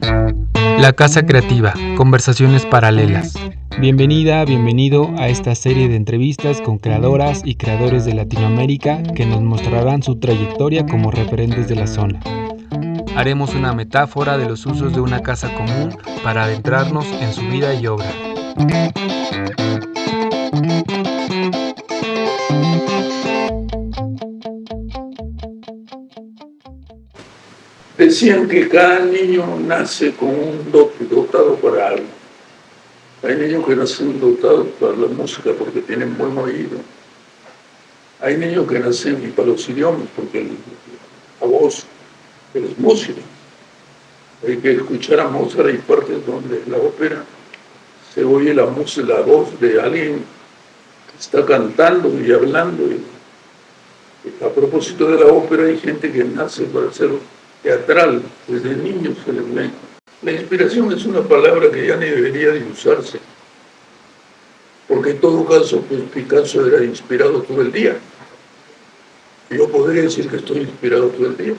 La Casa Creativa, conversaciones paralelas. Bienvenida, bienvenido a esta serie de entrevistas con creadoras y creadores de Latinoamérica que nos mostrarán su trayectoria como referentes de la zona. Haremos una metáfora de los usos de una casa común para adentrarnos en su vida y obra. Decían que cada niño nace con un dotado para algo. Hay niños que nacen dotados para la música porque tienen buen oído. Hay niños que nacen para los idiomas porque la voz es música. Hay que escuchar a Mozart, hay partes donde la ópera se oye la, música, la voz de alguien que está cantando y hablando. a propósito de la ópera, hay gente que nace para hacerlo teatral, desde niños se. La inspiración es una palabra que ya ni debería de usarse, porque en todo caso pues, Picasso era inspirado todo el día. Yo podría decir que estoy inspirado todo el día,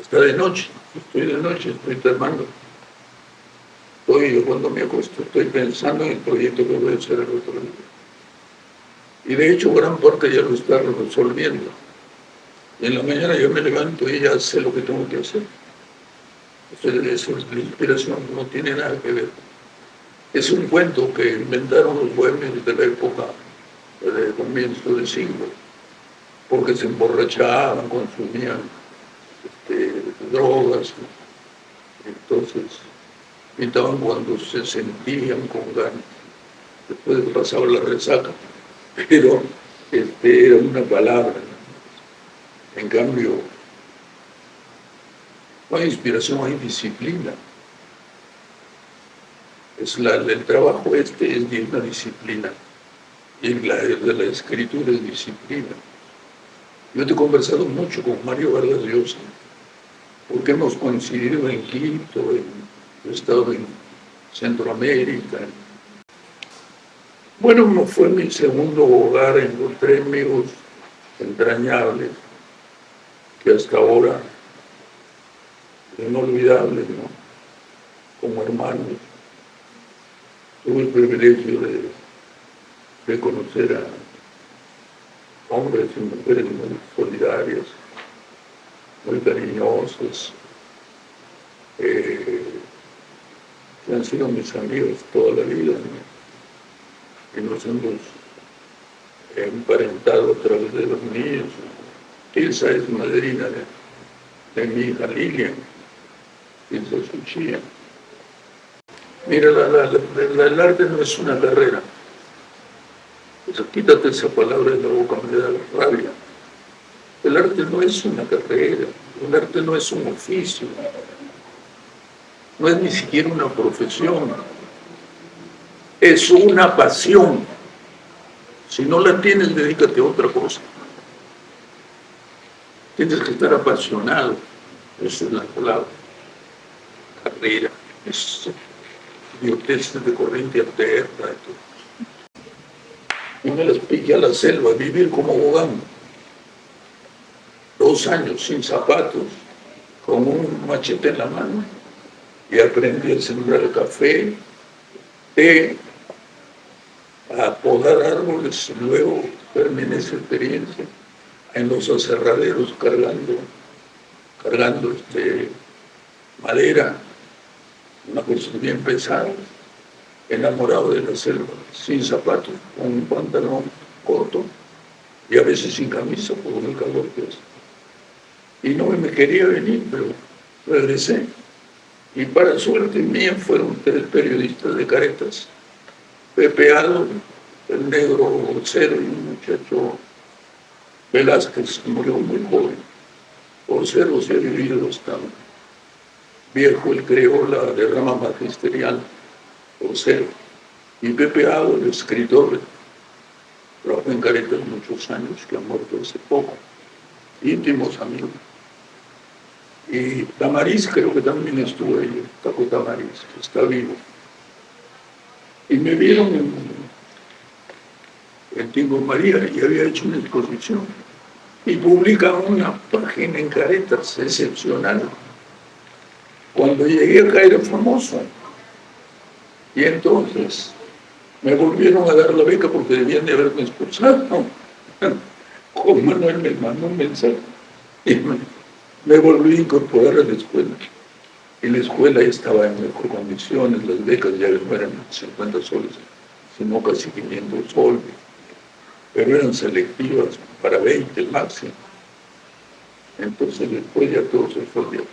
hasta de noche, estoy de noche, estoy tramando. Estoy, yo cuando me acuesto, estoy pensando en el proyecto que voy a hacer el otro día. Y de hecho gran parte ya lo está resolviendo en la mañana yo me levanto y ya sé lo que tengo que hacer. Entonces, la inspiración no tiene nada que ver. Es un cuento que inventaron los bohemios de la época de comienzo del siglo, porque se emborrachaban, consumían este, drogas, entonces pintaban cuando se sentían con ganas, después pasaba la resaca, pero este, era una palabra, en cambio, no hay inspiración, hay disciplina. Es la, el trabajo este es de una disciplina. Y la de la escritura es disciplina. Yo he conversado mucho con Mario Vargas Llosa, porque hemos coincidido en Quito, en, he estado en Centroamérica. Bueno, fue mi segundo hogar, encontré amigos entrañables que hasta ahora inolvidables, ¿no? como hermanos. Tuve el privilegio de, de conocer a hombres y mujeres muy solidarias, muy cariñosos, eh, que han sido mis amigos toda la vida, y nos hemos emparentado a través de los niños, esa es madrina de, mi hija Lilian, Ilsa Suchía. Mira, el arte no es una carrera. quítate esa palabra de la boca, me da rabia. El arte no es una carrera, el arte no es un oficio, no es ni siquiera una profesión, es una pasión. Si no la tienes, dedícate a otra cosa. Tienes que estar apasionado. Esa es la palabra. Carrera. Es idioteces de corriente alterna. Y me las a la selva, vivir como abogado. Dos años sin zapatos, con un machete en la mano, y aprendí a sembrar el café, té, a podar árboles, luego terminé esa experiencia en los aserraderos cargando, cargando este, madera, una cosa bien pesada, enamorado de la selva, sin zapatos, con un pantalón corto y a veces sin camisa por el calor que hace. Y no me quería venir, pero regresé. Y para suerte mía fueron tres periodistas de caretas, Pepe Aldo, el negro cero y un muchacho Velázquez murió muy joven, por ser o ser vivido estaba. Viejo, él creó la derrama magisterial, por. Y Pepe Ado, el escritor, trabajó en Caretas muchos años, que ha muerto hace poco, íntimos amigos. Y Tamariz creo que también estuvo ahí, Taco Tamariz, que está vivo. Y me vieron en, en Tingo María y había hecho una exposición y publica una página en caretas excepcional. Cuando llegué acá era famoso. Y entonces me volvieron a dar la beca porque debían de haberme expulsado. Juan Manuel me mandó un mensaje y me, volví a incorporar a la escuela. Y la escuela estaba en mejor condiciones, las becas ya no eran 50 soles, sino casi 500 soles. Pero eran selectivas para 20 máximo. Entonces después ya todo se fue de.